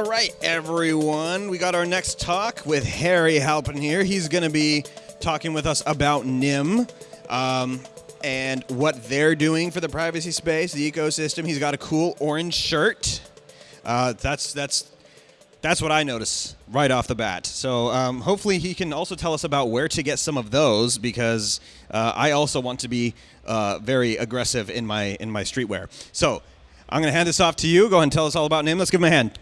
All right, everyone. We got our next talk with Harry Halpin here. He's going to be talking with us about Nym um, and what they're doing for the privacy space, the ecosystem. He's got a cool orange shirt. Uh, that's that's that's what I notice right off the bat. So um, hopefully he can also tell us about where to get some of those because uh, I also want to be uh, very aggressive in my in my streetwear. So I'm going to hand this off to you. Go ahead and tell us all about Nym. Let's give him a hand.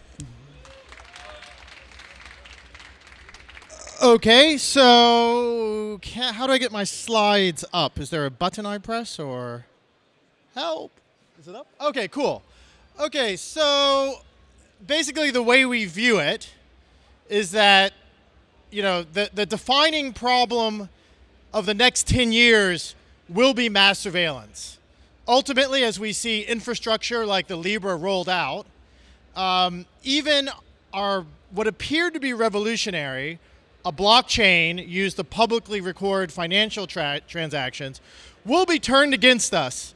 Okay, so can, how do I get my slides up? Is there a button I press or help? Is it up? Okay, cool. Okay, so basically the way we view it is that you know the, the defining problem of the next 10 years will be mass surveillance. Ultimately, as we see infrastructure like the Libra rolled out, um, even our what appeared to be revolutionary a blockchain used to publicly record financial tra transactions will be turned against us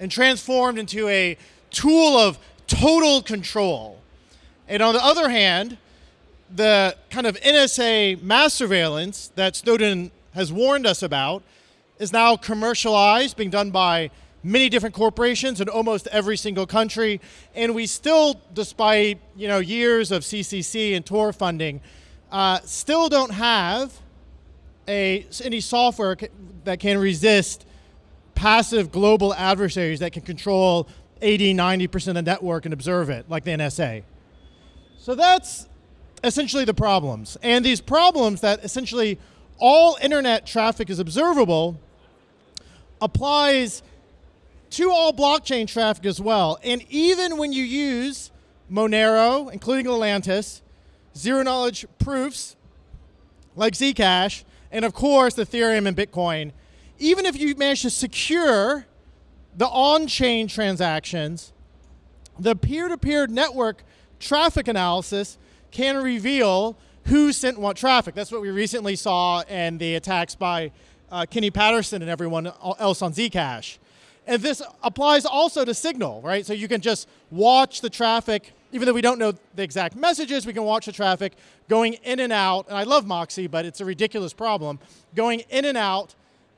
and transformed into a tool of total control. And on the other hand, the kind of NSA mass surveillance that Snowden has warned us about is now commercialized, being done by many different corporations in almost every single country. And we still, despite you know years of CCC and Tor funding, uh, still don't have a, any software that can resist passive global adversaries that can control 80, 90% of the network and observe it, like the NSA. So that's essentially the problems. And these problems that essentially all internet traffic is observable applies to all blockchain traffic as well. And even when you use Monero, including Atlantis, zero knowledge proofs like Zcash, and of course Ethereum and Bitcoin, even if you manage to secure the on-chain transactions, the peer-to-peer -peer network traffic analysis can reveal who sent what traffic. That's what we recently saw in the attacks by uh, Kenny Paterson and everyone else on Zcash. And this applies also to Signal, right? So you can just watch the traffic even though we don't know the exact messages, we can watch the traffic going in and out. And I love Moxie, but it's a ridiculous problem, going in and out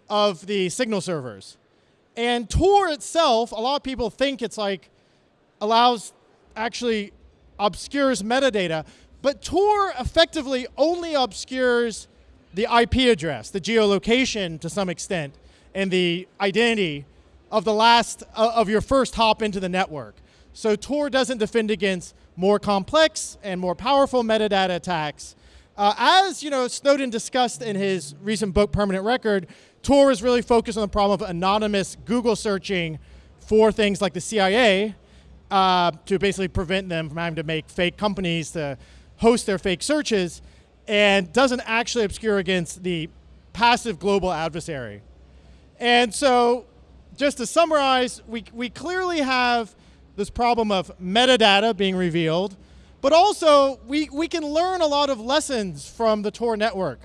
of the signal servers. And Tor itself, a lot of people think it's like allows actually obscures metadata, but Tor effectively only obscures the IP address, the geolocation to some extent, and the identity of the last uh, of your first hop into the network. So Tor doesn't defend against more complex and more powerful metadata attacks. Uh, as you know, Snowden discussed in his recent book, Permanent Record, Tor is really focused on the problem of anonymous Google searching for things like the CIA uh, to basically prevent them from having to make fake companies to host their fake searches and doesn't actually obscure against the passive global adversary. And so just to summarize, we, we clearly have this problem of metadata being revealed, but also we, we can learn a lot of lessons from the Tor network.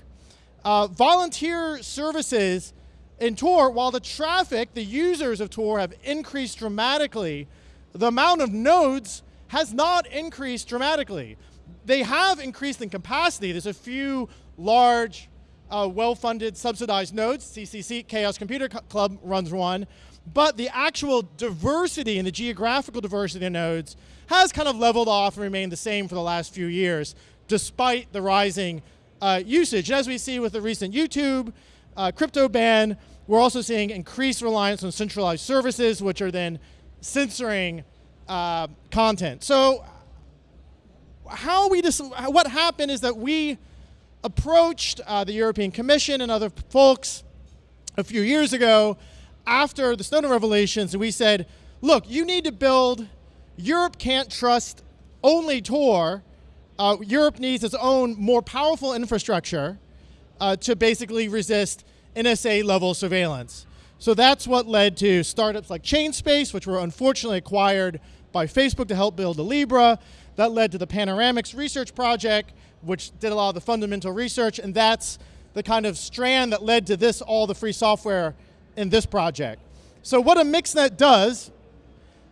Uh, volunteer services in Tor, while the traffic, the users of Tor have increased dramatically, the amount of nodes has not increased dramatically. They have increased in capacity. There's a few large, uh, well-funded, subsidized nodes. CCC, Chaos Computer Club runs one. But the actual diversity and the geographical diversity of nodes has kind of leveled off and remained the same for the last few years, despite the rising uh, usage. And as we see with the recent YouTube uh, crypto ban, we're also seeing increased reliance on centralized services, which are then censoring uh, content. So how we what happened is that we approached uh, the European Commission and other folks a few years ago after the Snowden revelations, we said, look, you need to build, Europe can't trust only Tor. Uh, Europe needs its own more powerful infrastructure uh, to basically resist NSA level surveillance. So that's what led to startups like Chainspace, which were unfortunately acquired by Facebook to help build the Libra. That led to the Panoramix Research Project, which did a lot of the fundamental research, and that's the kind of strand that led to this, all the free software in this project. So what a mixnet does,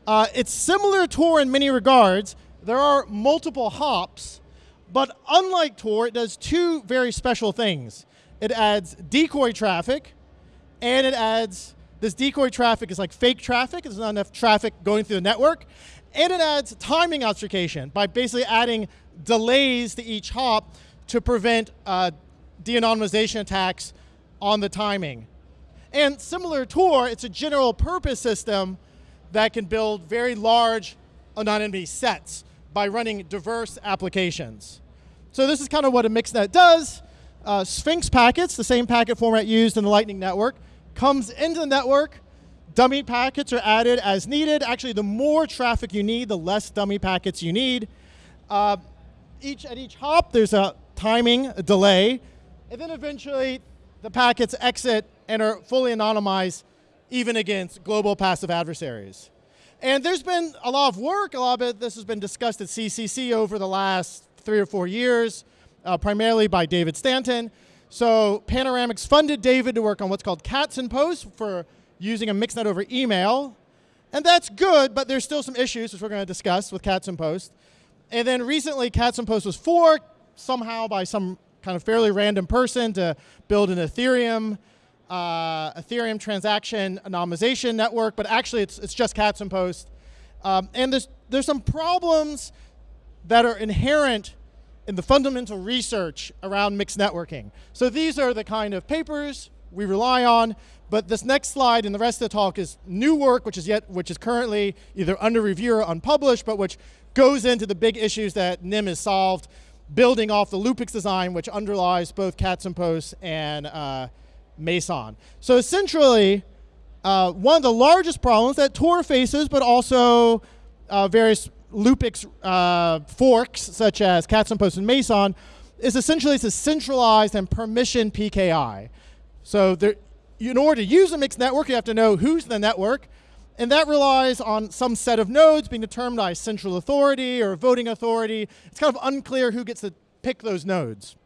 uh, it's similar to Tor in many regards, there are multiple hops, but unlike Tor, it does two very special things. It adds decoy traffic, and it adds this decoy traffic is like fake traffic. There's not enough traffic going through the network. And it adds timing obfuscation by basically adding delays to each hop to prevent uh, de-anonymization attacks on the timing. And similar to Tor, it's a general purpose system that can build very large anonymity sets by running diverse applications. So this is kind of what a mixnet does. Uh, Sphinx packets, the same packet format used in the Lightning Network, comes into the network. Dummy packets are added as needed. Actually, the more traffic you need, the less dummy packets you need. Uh, each At each hop, there's a timing, a delay, and then eventually the packets exit and are fully anonymized even against global passive adversaries. And there's been a lot of work, a lot of it, this has been discussed at CCC over the last three or four years, uh, primarily by David Stainton. So Panoramix funded David to work on what's called Katzenpost for using a mixnet over email. And that's good, but there's still some issues, which we're going to discuss with Katzenpost. And then recently, Katzenpost was forked somehow by some kind of fairly random person to build an Ethereum uh, Ethereum transaction anonymization network, but actually it's, it's just Katzenpost. Um, and there's, there's some problems that are inherent in the fundamental research around mixed networking. So these are the kind of papers we rely on, but this next slide and the rest of the talk is new work, which is yet, which is currently either under review or unpublished, but which goes into the big issues that Nym has solved, building off the Loopix design, which underlies both Katzenpost and uh, Meson. So essentially, uh, one of the largest problems that Tor faces, but also uh, various Loopix uh, forks, such as Cats and Meson, is essentially it's a centralized and permission PKI. So there, in order to use a mixed network, you have to know who's in the network, and that relies on some set of nodes being determined by central authority or voting authority. It's kind of unclear who gets to pick those nodes.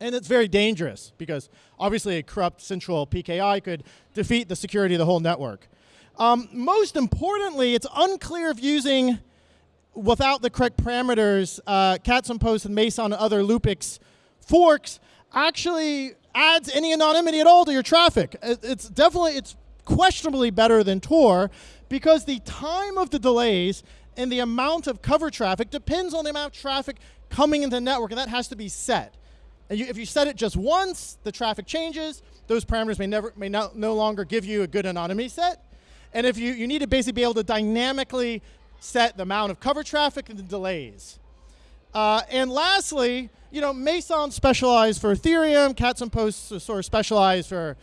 And it's very dangerous because obviously a corrupt central PKI could defeat the security of the whole network. Um, most importantly, it's unclear if using, without the correct parameters, uh, Post and Meson and other Loopix forks actually adds any anonymity at all to your traffic. It's definitely, it's questionably better than Tor because the time of the delays and the amount of cover traffic depends on the amount of traffic coming into the network, and that has to be set. And you, if you set it just once, the traffic changes. Those parameters may never may no, no longer give you a good anonymity set. And if you, you need to basically be able to dynamically set the amount of cover traffic and the delays. Uh, and lastly, you know, Meson specialized for Ethereum, Katzenpost sort of specialized for,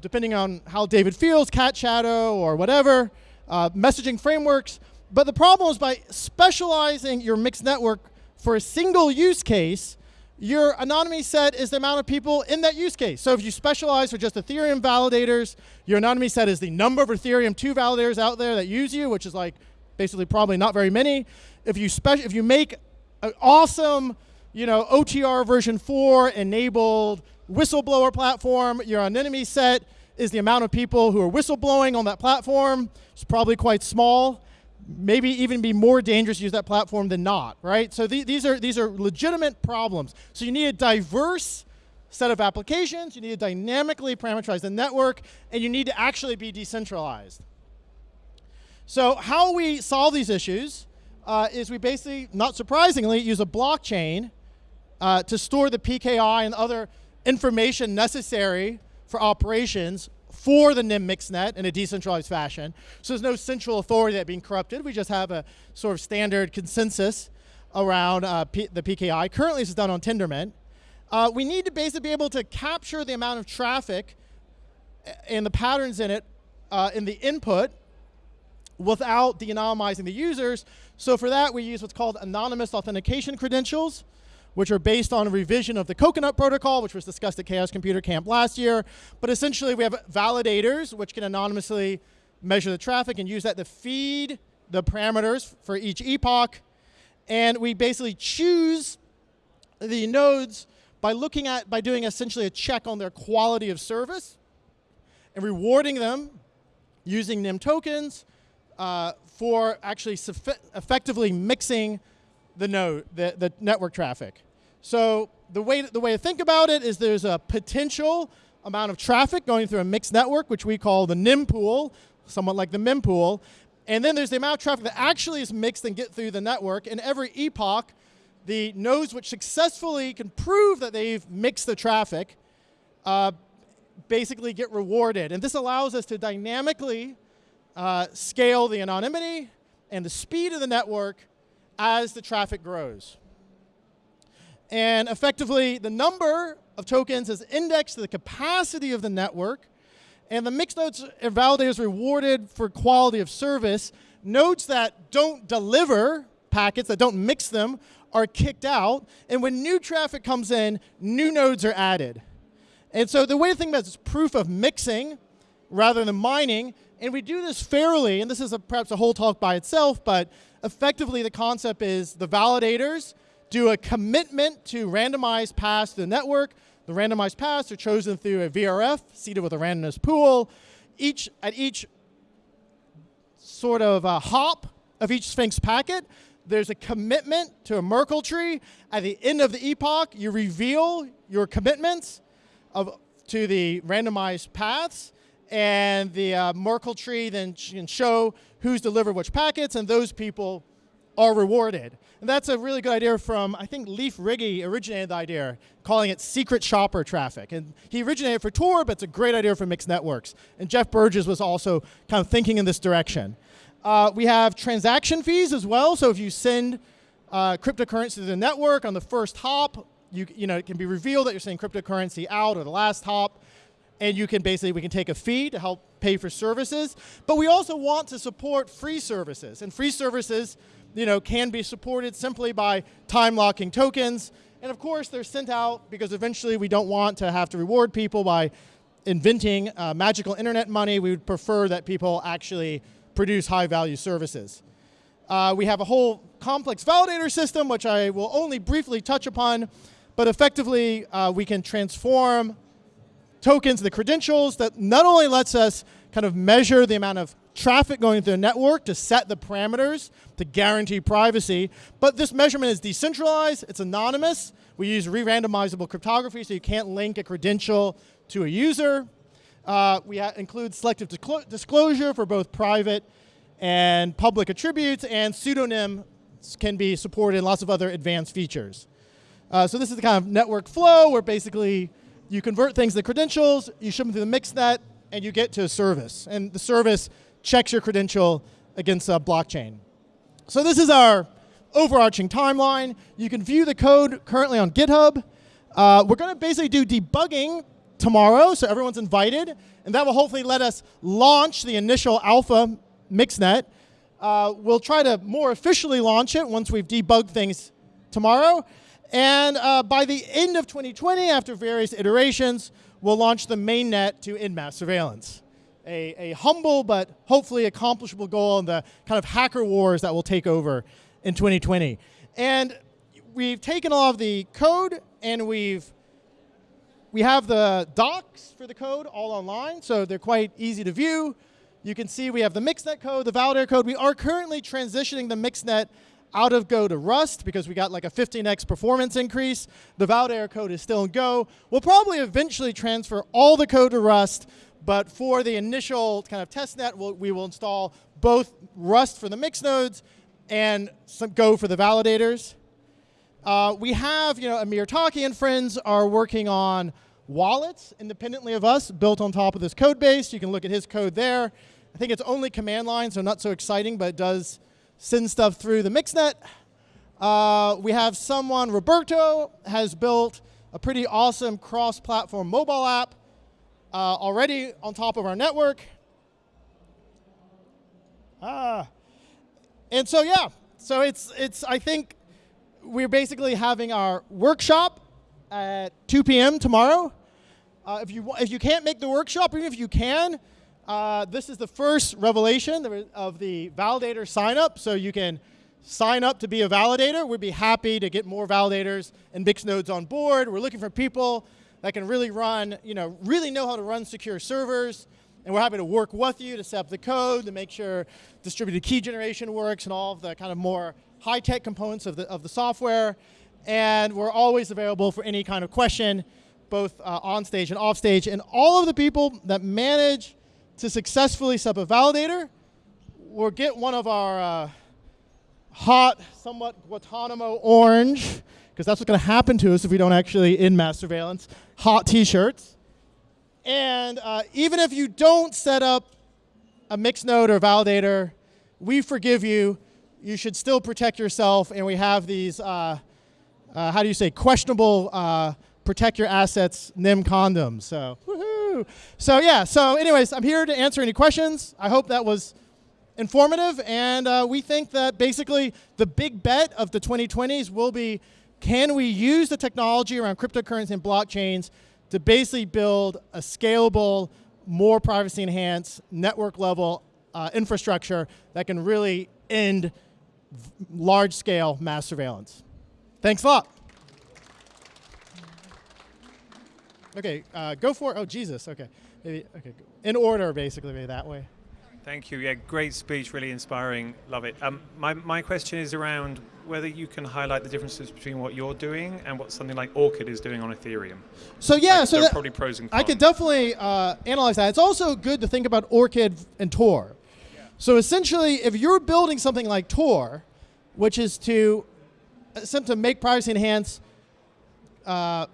depending on how David feels, Catshadow or whatever, uh, messaging frameworks. But the problem is by specializing your mixed network for a single use case, your anonymity set is the amount of people in that use case. So if you specialize for just Ethereum validators, your anonymity set is the number of Ethereum 2 validators out there that use you, which is like basically probably not very many. If you, if you make an awesome you know, OTR version 4 enabled whistleblower platform, your anonymity set is the amount of people who are whistleblowing on that platform. It's probably quite small maybe even be more dangerous to use that platform than not, right? So th these, are, these are legitimate problems. So you need a diverse set of applications, you need to dynamically parameterize the network, and you need to actually be decentralized. So how we solve these issues uh, is we basically, not surprisingly, use a blockchain uh, to store the PKI and other information necessary for operations for the Nym mixnet in a decentralized fashion. So there's no central authority that being corrupted. We just have a sort of standard consensus around uh, the PKI. Currently, this is done on Tendermint. Uh, we need to basically be able to capture the amount of traffic and the patterns in it uh, in the input without de-anonymizing the users. So for that, we use what's called anonymous authentication credentials which are based on a revision of the Coconut Protocol, which was discussed at Chaos Computer Camp last year. But essentially, we have validators, which can anonymously measure the traffic and use that to feed the parameters for each epoch. And we basically choose the nodes by looking at, by doing essentially a check on their quality of service and rewarding them using Nym tokens uh, for actually effectively mixing the node, the, the network traffic. So the way the way to think about it is there's a potential amount of traffic going through a mixed network, which we call the Nym pool, somewhat like the mempool, and then there's the amount of traffic that actually is mixed and get through the network. And every epoch, the nodes which successfully can prove that they've mixed the traffic uh, basically get rewarded. And this allows us to dynamically uh, scale the anonymity and the speed of the network as the traffic grows. And effectively, the number of tokens is indexed to the capacity of the network, and the mixed nodes are validators rewarded for quality of service. Nodes that don't deliver packets, that don't mix them, are kicked out. And when new traffic comes in, new nodes are added. And so the way to think about it is proof of mixing rather than mining. And we do this fairly, and this is a, perhaps a whole talk by itself, but effectively the concept is the validators do a commitment to randomized paths to the network. The randomized paths are chosen through a VRF, seeded with a randomness pool. Each At each sort of uh, hop of each Sphinx packet, there's a commitment to a Merkle tree. At the end of the epoch, you reveal your commitments of, to the randomized paths, and the uh, Merkle tree then can show who's delivered which packets, and those people are rewarded. And that's a really good idea from, I think Leif Ryge originated the idea, calling it secret shopper traffic. And he originated for Tor, but it's a great idea for mixed networks. And Jeff Burdges was also kind of thinking in this direction. Uh, we have transaction fees as well. So if you send uh, cryptocurrency to the network on the first hop, you, you know, it can be revealed that you're sending cryptocurrency out or the last hop. And you can basically, we can take a fee to help pay for services. But we also want to support free services. And free services you know, can be supported simply by time locking tokens. And of course, they're sent out because eventually we don't want to have to reward people by inventing uh, magical internet money. We would prefer that people actually produce high value services. Uh, we have a whole complex validator system, which I will only briefly touch upon, but effectively uh, we can transform tokens, the credentials that not only lets us kind of measure the amount of traffic going through the network to set the parameters to guarantee privacy. But this measurement is decentralized, it's anonymous. We use re-randomizable cryptography so you can't link a credential to a user. Uh, we include selective disclosure for both private and public attributes, and pseudonym can be supported in lots of other advanced features. Uh, so this is the kind of network flow where basically you convert things to credentials, you ship them through the mixnet, and you get to a service. And the service checks your credential against a blockchain. So this is our overarching timeline. You can view the code currently on GitHub. Uh, we're going to basically do debugging tomorrow, so everyone's invited, and that will hopefully let us launch the initial alpha mixnet. Uh, we'll try to more officially launch it once we've debugged things tomorrow. And uh, by the end of 2020, after various iterations, we'll launch the mainnet to in-mass surveillance a, a humble but hopefully accomplishable goal in the kind of hacker wars that will take over in 2020. And we've taken all of the code and we've we have the docs for the code all online, so they're quite easy to view. You can see we have the mixnet code, the validator code. We are currently transitioning the mixnet out of Go to Rust because we got like a 15x performance increase. The validator code is still in Go. We'll probably eventually transfer all the code to Rust but for the initial kind of test net, we'll, we will install both Rust for the mix nodes and some Go for the validators. Uh, we have, you know, Amir Taaki and friends are working on wallets independently of us, built on top of this code base. You can look at his code there. I think it's only command line, so not so exciting, but it does send stuff through the mixnet. Uh, we have someone, Roberto, has built a pretty awesome cross-platform mobile app uh, already on top of our network. Ah. And so, yeah, so it's, it's, I think we're basically having our workshop at 2 p.m. tomorrow. Uh, if, you, want if you can't make the workshop, even if you can, uh, this is the first revelation of the validator sign up. So you can sign up to be a validator. We'd be happy to get more validators and mix nodes on board. We're looking for people that can really run, you know, really know how to run secure servers And we're happy to work with you to set up the code, to make sure distributed key generation works and all of the kind of more high-tech components of the, of the software. And we're always available for any kind of question, both uh, on stage and off stage. And all of the people that manage to successfully set up a validator will get one of our uh, hot, somewhat Guantanamo orange, because that's what's going to happen to us if we don't actually in mass surveillance, hot t-shirts. And uh, even if you don't set up a mixed node or validator, we forgive you. You should still protect yourself, and we have these, uh, uh, how do you say, questionable uh, protect your assets Nym condoms. So, woohoo! So yeah, so anyways, I'm here to answer any questions. I hope that was informative, and uh, we think that basically the big bet of the 2020s will be, can we use the technology around cryptocurrency and blockchains to basically build a scalable, more privacy enhanced, network level uh, infrastructure that can really end large scale mass surveillance. Thanks a lot. Okay, uh, go for it. Oh, Jesus. Okay. Maybe, okay. In order, basically, maybe that way. Thank you. Yeah, great speech, really inspiring. Love it. Um, my, my question is around whether you can highlight the differences between what you're doing and what something like Orchid is doing on Ethereum. So yeah, like, so that, probably pros and cons. I could definitely uh, analyze that. It's also good to think about Orchid and Tor. Yeah. So essentially, if you're building something like Tor, which is to attempt to make privacy enhance uh,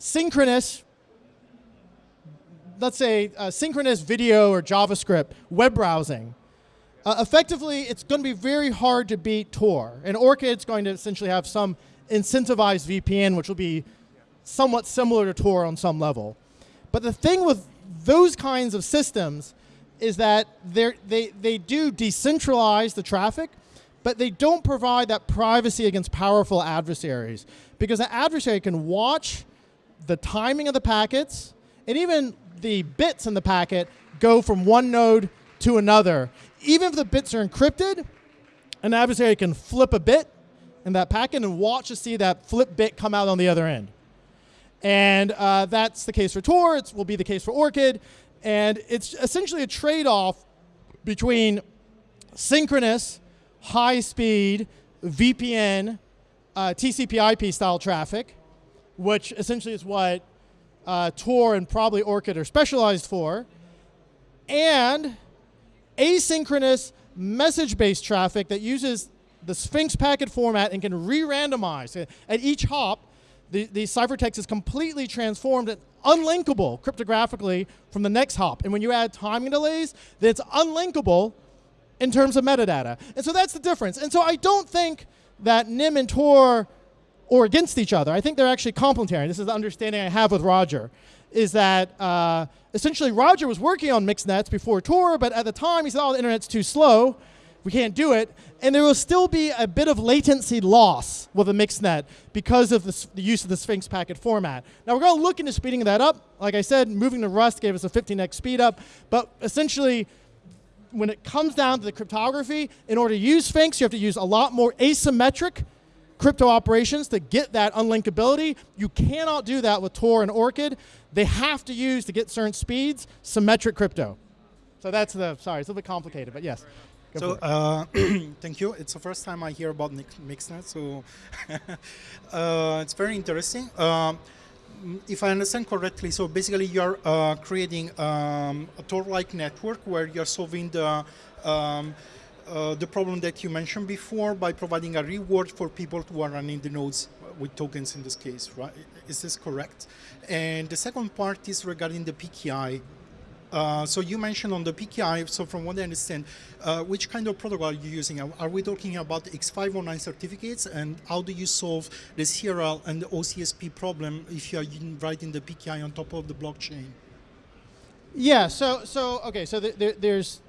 synchronous let's say, uh, synchronous video or JavaScript, web browsing, uh, effectively, it's going to be very hard to beat Tor. And Orchid's going to essentially have some incentivized VPN, which will be somewhat similar to Tor on some level. But the thing with those kinds of systems is that they, they do decentralize the traffic, but they don't provide that privacy against powerful adversaries. Because an adversary can watch the timing of the packets and even the bits in the packet go from one node to another. Even if the bits are encrypted, an adversary can flip a bit in that packet and watch to see that flip bit come out on the other end. And uh, that's the case for Tor. It will be the case for Orchid. And it's essentially a trade-off between synchronous, high-speed, VPN, uh, TCP IP style traffic, which essentially is what uh, Tor and probably Orchid are specialized for, and asynchronous message-based traffic that uses the Sphinx packet format and can re-randomize. At each hop, the, the ciphertext is completely transformed and unlinkable cryptographically from the next hop. And when you add timing delays, it's unlinkable in terms of metadata. And so that's the difference. And so I don't think that Nym and Tor or against each other. I think they're actually complementary. This is the understanding I have with Roger, is that uh, essentially Roger was working on mixed nets before Tor, but at the time he said, oh, the internet's too slow. We can't do it. And there will still be a bit of latency loss with a mixed net because of the, the use of the Sphinx packet format. Now we're going to look into speeding that up. Like I said, moving to Rust gave us a 15x speed up, but essentially when it comes down to the cryptography, in order to use Sphinx, you have to use a lot more asymmetric crypto operations to get that unlinkability. You cannot do that with Tor and Orchid. They have to use, to get certain speeds, symmetric crypto. So that's the, sorry, it's a little bit complicated, but yes. So uh, thank you. It's the first time I hear about Mixnet, so uh, it's very interesting. Uh, if I understand correctly, so basically you're uh, creating um, a Tor-like network where you're solving the um, uh, the problem that you mentioned before by providing a reward for people who are running the nodes with tokens in this case, right? Is this correct? And the second part is regarding the PKI. Uh, so you mentioned on the PKI, so from what I understand, uh, which kind of protocol are you using? Are we talking about X509 certificates and how do you solve the CRL and the OCSP problem if you are writing the PKI on top of the blockchain? Yeah, so, so okay, so there's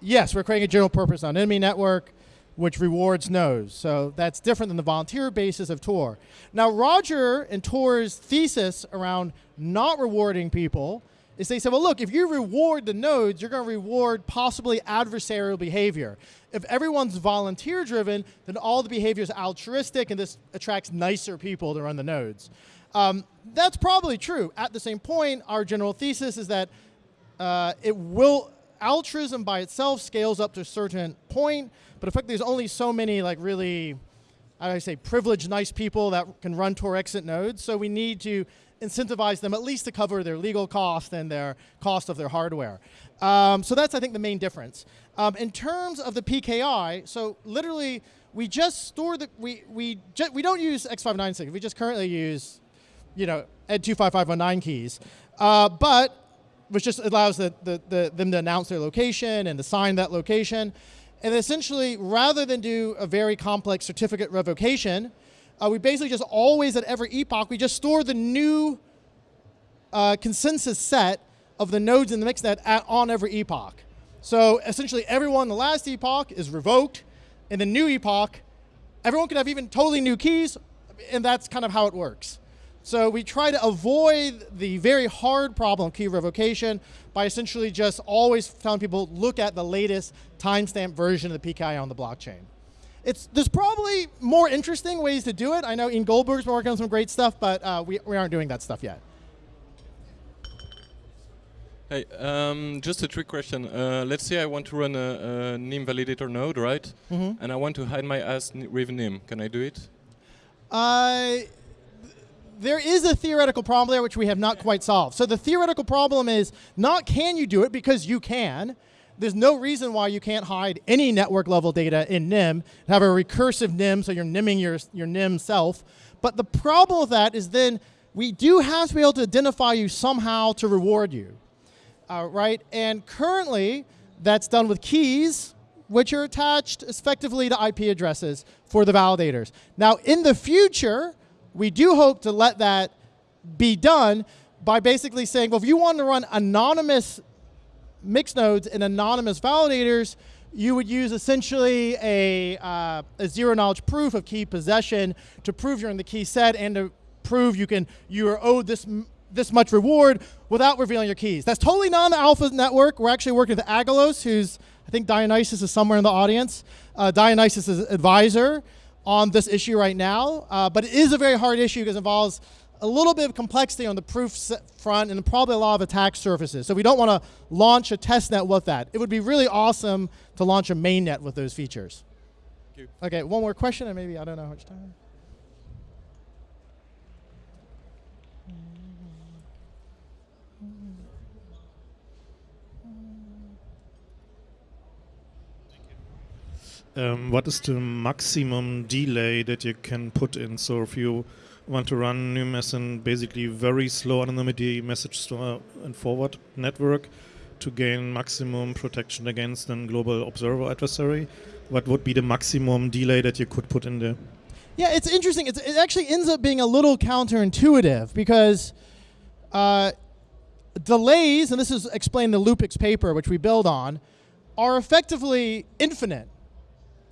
Yes, we're creating a general purpose on enemy network which rewards nodes. So that's different than the volunteer basis of Tor. Now, Roger and Tor's thesis around not rewarding people is they said, well, look, if you reward the nodes, you're going to reward possibly adversarial behavior. If everyone's volunteer driven, then all the behavior is altruistic and this attracts nicer people to run the nodes. Um, that's probably true. At the same point, our general thesis is that uh, it will altruism by itself scales up to a certain point, but effectively there's only so many like really, I say, privileged, nice people that can run Tor exit nodes. So we need to incentivize them at least to cover their legal cost and their cost of their hardware. Um, so that's, I think, the main difference. Um, in terms of the PKI, so literally, we just store the, we, we, we don't use X596, we just currently use, you know, Ed 25519 keys. Uh, but which just allows the, the, the, them to announce their location and assign that location. And essentially, rather than do a very complex certificate revocation, uh, we basically just always at every epoch, we just store the new uh, consensus set of the nodes in the mixnet at, on every epoch. So essentially, everyone in the last epoch is revoked. In the new epoch, everyone could have even totally new keys, and that's kind of how it works. So we try to avoid the very hard problem of key revocation by essentially just always telling people look at the latest timestamp version of the PKI on the blockchain. It's, there's probably more interesting ways to do it. I know Ian Goldberg's been working on some great stuff, but uh, we, we aren't doing that stuff yet. Hey, um, just a trick question. Uh, let's say I want to run a, a Nym validator node, right? Mm -hmm. And I want to hide my ass with Nym. Can I do it? Uh, there is a theoretical problem there which we have not quite solved. So the theoretical problem is not can you do it because you can. There's no reason why you can't hide any network level data in Nym, have a recursive Nym so you're NIMing your, your Nym self. But the problem with that is then we do have to be able to identify you somehow to reward you, uh, right? And currently that's done with keys, which are attached effectively to IP addresses for the validators. Now in the future, we do hope to let that be done by basically saying, well, if you want to run anonymous mixed nodes and anonymous validators, you would use essentially a, uh, a zero knowledge proof of key possession to prove you're in the key set and to prove you can you are owed this this much reward without revealing your keys. That's totally not on the Alpha network. We're actually working with Aggelos, who's I think Dionysus is somewhere in the audience. Uh, Dionysus is advisor on this issue right now, uh, but it is a very hard issue because it involves a little bit of complexity on the proof front and probably a lot of attack surfaces. So we don't want to launch a test net with that. It would be really awesome to launch a mainnet with those features. Okay, one more question and maybe I don't know how much time. Um, what is the maximum delay that you can put in? So if you want to run as a basically very slow anonymity message store and forward network to gain maximum protection against a global observer adversary, what would be the maximum delay that you could put in there? Yeah, it's interesting. It's, it actually ends up being a little counterintuitive because uh, delays, and this is explained in the Loopix paper, which we build on, are effectively infinite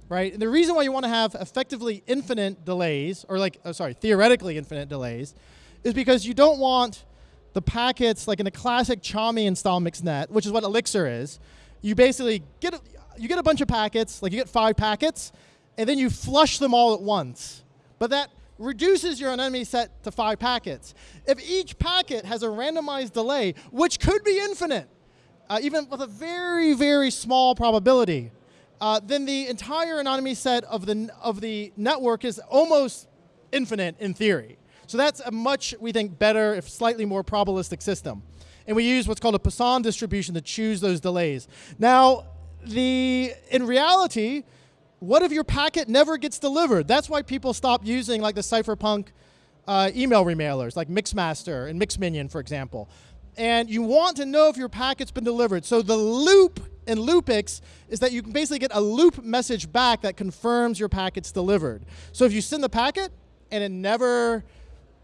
right? And the reason why you want to have effectively infinite delays, or like, oh, sorry, theoretically infinite delays, is because you don't want the packets, like in a classic Chaumian style mixnet, which is what Elixir is, you basically get a, you get a bunch of packets, like you get five packets, and then you flush them all at once. But that reduces your anonymity set to five packets. If each packet has a randomized delay, which could be infinite, uh, even with a very, very small probability, uh, then the entire anonymity set of the, of the network is almost infinite in theory. So that's a much, we think, better, if slightly more probabilistic system. And we use what's called a Poisson distribution to choose those delays. Now, the, in reality, what if your packet never gets delivered? That's why people stop using like the cypherpunk uh, email remailers, like Mixmaster and Mixminion, for example. And you want to know if your packet's been delivered. So the loop in Loopix is that you can basically get a loop message back that confirms your packet's delivered. So if you send the packet and it never,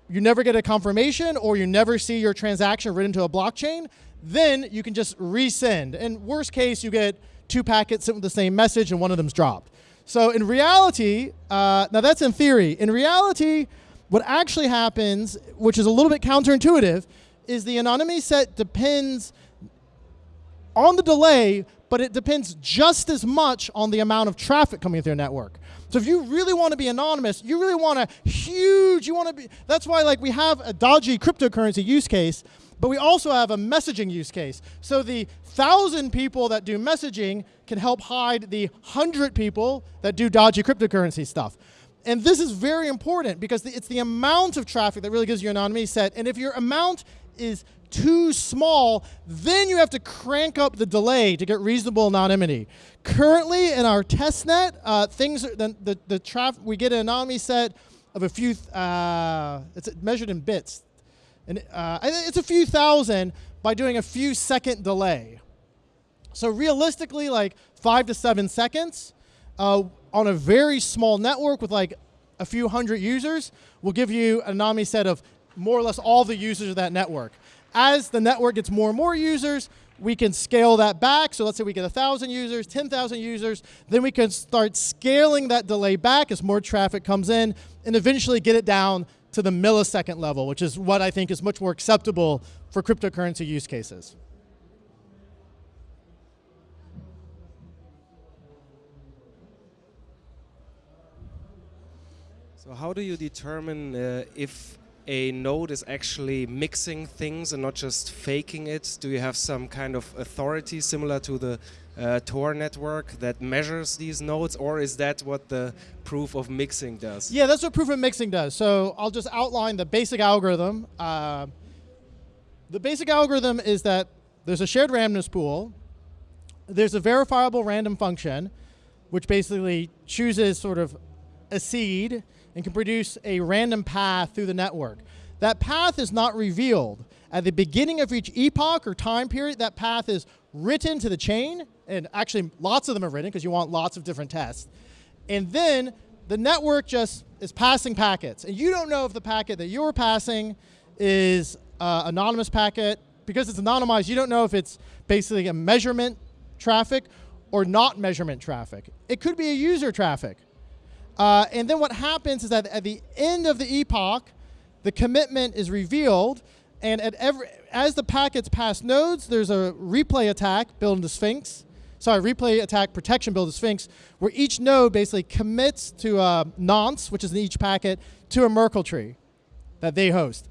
you never get a confirmation or you never see your transaction written to a blockchain, then you can just resend. And worst case, you get two packets sent with the same message and one of them's dropped. So in reality, uh, now that's in theory. In reality, what actually happens, which is a little bit counterintuitive, is the anonymity set depends on the delay, but it depends just as much on the amount of traffic coming through your network. So if you really want to be anonymous, you really want a huge, you want to be, that's why like we have a dodgy cryptocurrency use case, but we also have a messaging use case. So the thousand people that do messaging can help hide the hundred people that do dodgy cryptocurrency stuff. And this is very important because it's the amount of traffic that really gives you an anonymity set. And if your amount is too small, then you have to crank up the delay to get reasonable anonymity. Currently, in our test net, uh, things are, the the, the traffic we get an anonymity set of a few. Uh, it's measured in bits, and uh, it's a few thousand by doing a few second delay. So realistically, like five to seven seconds uh, on a very small network with like a few hundred users will give you an anonymity set of more or less all the users of that network. As the network gets more and more users, we can scale that back. So let's say we get 1,000 users, 10,000 users, then we can start scaling that delay back as more traffic comes in and eventually get it down to the millisecond level, which is what I think is much more acceptable for cryptocurrency use cases. So how do you determine uh, if a node is actually mixing things and not just faking it? Do you have some kind of authority similar to the uh, Tor network that measures these nodes, or is that what the proof of mixing does? Yeah, that's what proof of mixing does. So I'll just outline the basic algorithm. Uh, the basic algorithm is that there's a shared randomness pool, there's a verifiable random function, which basically chooses sort of a seed and can produce a random path through the network. That path is not revealed. At the beginning of each epoch or time period, that path is written to the chain, and actually lots of them are written because you want lots of different tests. And then the network just is passing packets. And you don't know if the packet that you're passing is uh, anonymous packet. Because it's anonymized, you don't know if it's basically a measurement traffic or not measurement traffic. It could be a user traffic. Uh, and then what happens is that at the end of the epoch, the commitment is revealed, and at every as the packets pass nodes, there's a replay attack built into Sphinx. Sorry, replay attack protection built into Sphinx, where each node basically commits to a nonce, which is in each packet, to a Merkle tree that they host.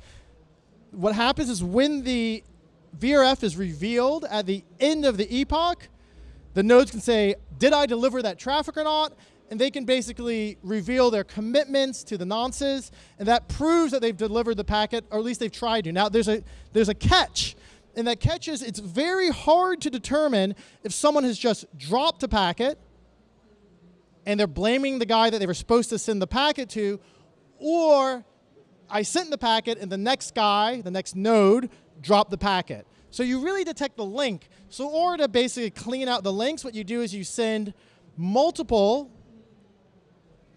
What happens is when the VRF is revealed at the end of the epoch, the nodes can say, did I deliver that traffic or not? And they can basically reveal their commitments to the nonces, and that proves that they've delivered the packet, or at least they've tried to. Now, there's a, there's a catch, and that catch is it's very hard to determine if someone has just dropped a packet and they're blaming the guy that they were supposed to send the packet to, or I sent the packet and the next guy, the next node, dropped the packet. So you really detect the link. So order to basically clean out the links, what you do is you send multiple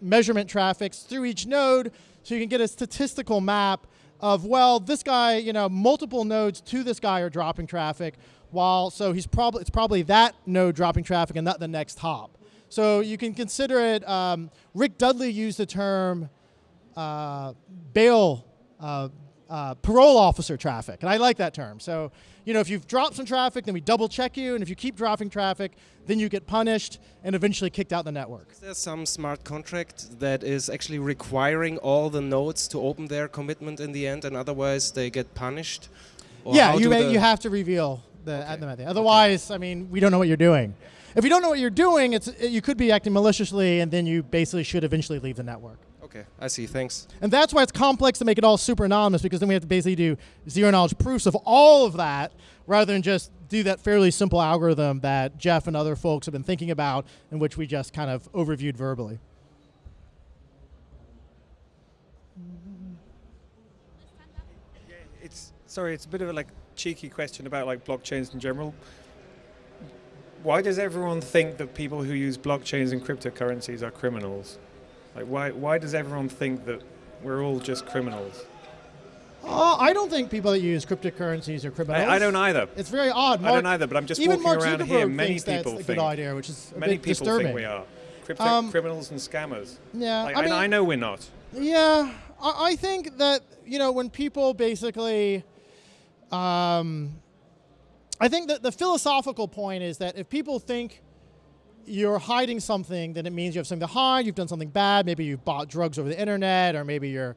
measurement traffics through each node so you can get a statistical map of, well, this guy, you know, multiple nodes to this guy are dropping traffic, while, so he's probably, it's probably that node dropping traffic and not the next hop. So you can consider it, um, Rick Dudley used the term uh, bail, uh, uh, parole officer traffic, and I like that term. So, you know, if you've dropped some traffic, then we double check you, and if you keep dropping traffic, then you get punished and eventually kicked out the network. Is there some smart contract that is actually requiring all the nodes to open their commitment in the end, and otherwise they get punished? Or yeah, you you have to reveal the okay. the method. Otherwise, okay. I mean, we don't know what you're doing. If you don't know what you're doing, it's you could be acting maliciously, and then you basically should eventually leave the network. Okay, I see. Thanks. And that's why it's complex to make it all super anonymous because then we have to basically do zero knowledge proofs of all of that rather than just do that fairly simple algorithm that Jeff and other folks have been thinking about and which we just kind of overviewed verbally. It's sorry, it's a bit of a like cheeky question about like blockchains in general. Why does everyone think that people who use blockchains and cryptocurrencies are criminals? Like, why, why does everyone think that we're all just criminals? Uh, I don't think people that use cryptocurrencies are criminals. I, I don't either. It's very odd. Mark, I don't either, but I'm just even walking Mark around Zuckerberg here. Many people that's think a good idea, which is many people disturbing. think we are Crypto um, criminals and scammers. Yeah, like, I, mean, I know we're not. Yeah, I, I, think that you know when people basically, um, I think that the philosophical point is that if people think you're hiding something, then it means you have something to hide. You've done something bad. Maybe you bought drugs over the internet, or maybe you're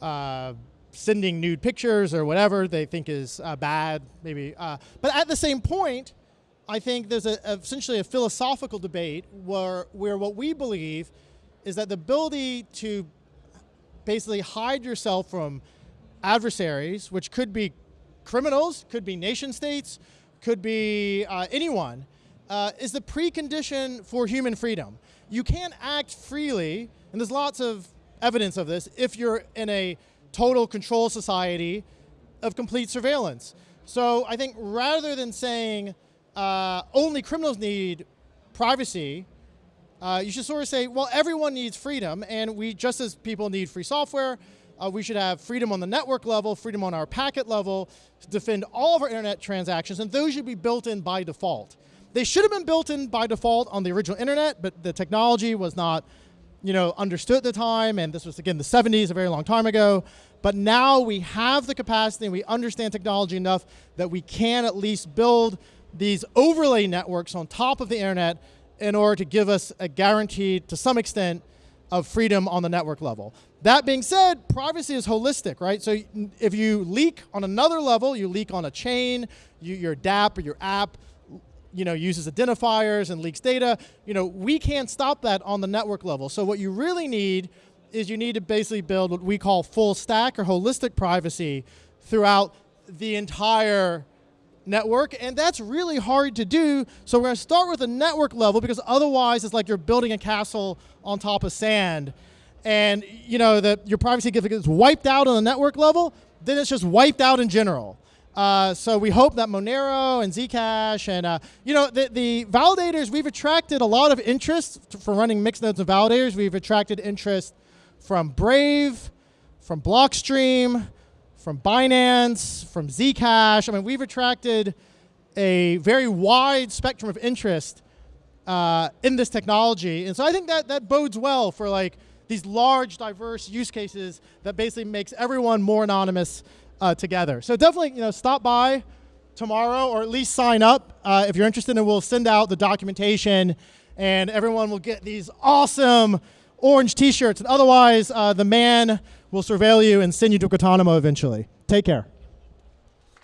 uh, sending nude pictures or whatever they think is uh, bad. Maybe, uh, but at the same point, I think there's a, essentially a philosophical debate where where what we believe is that the ability to basically hide yourself from adversaries, which could be criminals, could be nation states, could be uh, anyone, uh, is the precondition for human freedom. You can't act freely, and there's lots of evidence of this, if you're in a total control society of complete surveillance. So I think rather than saying uh, only criminals need privacy, uh, you should sort of say, well, everyone needs freedom, and we, just as people need free software, uh, we should have freedom on the network level, freedom on our packet level, to defend all of our internet transactions, and those should be built in by default. They should have been built in by default on the original internet, but the technology was not, you know, understood at the time, and this was again the 70s, a very long time ago. But now we have the capacity and we understand technology enough that we can at least build these overlay networks on top of the internet in order to give us a guarantee, to some extent, of freedom on the network level. That being said, privacy is holistic, right? So if you leak on another level, you leak on a chain, you, your DAP or your app, you know, uses identifiers and leaks data, you know, we can't stop that on the network level. So what you really need is you need to basically build what we call full stack or holistic privacy throughout the entire network, and that's really hard to do. So we're going to start with the network level because otherwise it's like you're building a castle on top of sand, and you know that your privacy gets wiped out on the network level. Then it's just wiped out in general. Uh, so we hope that Monero and Zcash and uh, you know the, the validators we've attracted a lot of interest for running mix nodes of validators. We've attracted interest from Brave, from Blockstream, from Binance, from Zcash. I mean, we've attracted a very wide spectrum of interest uh, in this technology. And so I think that that bodes well for like these large, diverse use cases that basically makes everyone more anonymous uh, together. So definitely, you know, stop by tomorrow or at least sign up uh, if you're interested and we'll send out the documentation and everyone will get these awesome orange t-shirts. And otherwise, uh, the man will surveil you and send you to Guantanamo eventually. Take care.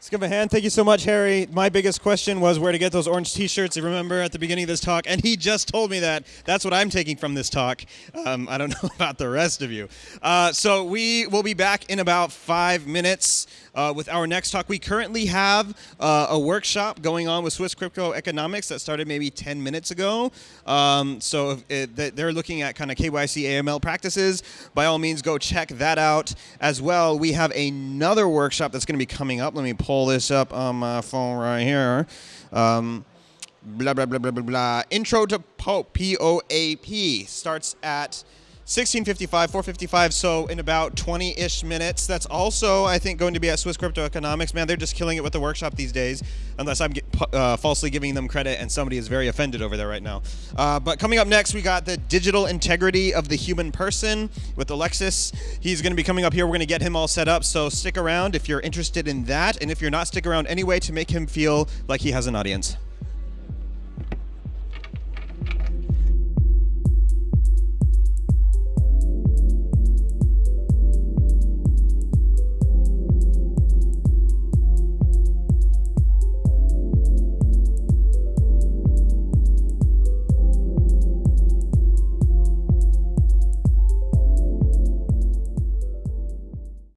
Let's give a hand. Thank you so much, Harry. My biggest question was where to get those orange T-shirts. You remember at the beginning of this talk, and he just told me that. That's what I'm taking from this talk. Um, I don't know about the rest of you. Uh, so we will be back in about five minutes uh, with our next talk. We currently have uh, a workshop going on with Swiss Crypto Economics that started maybe 10 minutes ago. Um, so it, they're looking at kind of KYC AML practices. By all means, go check that out as well. We have another workshop that's going to be coming up. Let me pull this up on my phone right here. Um, blah, blah, blah, blah, blah, blah. Intro to POAP, starts at 1655, 455, so in about 20-ish minutes. That's also, I think, going to be at Swiss Crypto Economics. Man, they're just killing it with the workshop these days, unless I'm uh, falsely giving them credit and somebody is very offended over there right now. Uh, but coming up next, we got the digital integrity of the human person with Alexis. He's going to be coming up here. We're going to get him all set up, so stick around if you're interested in that, and if you're not, stick around anyway to make him feel like he has an audience.